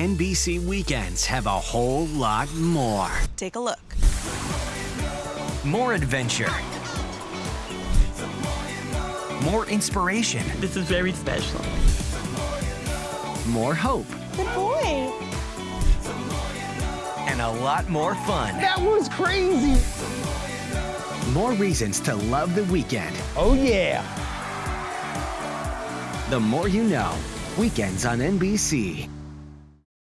NBC weekends have a whole lot more. Take a look. More adventure. More inspiration. This is very special. More hope. Good boy. And a lot more fun. That was crazy. More reasons to love the weekend. Oh, yeah. The more you know. Weekends on NBC.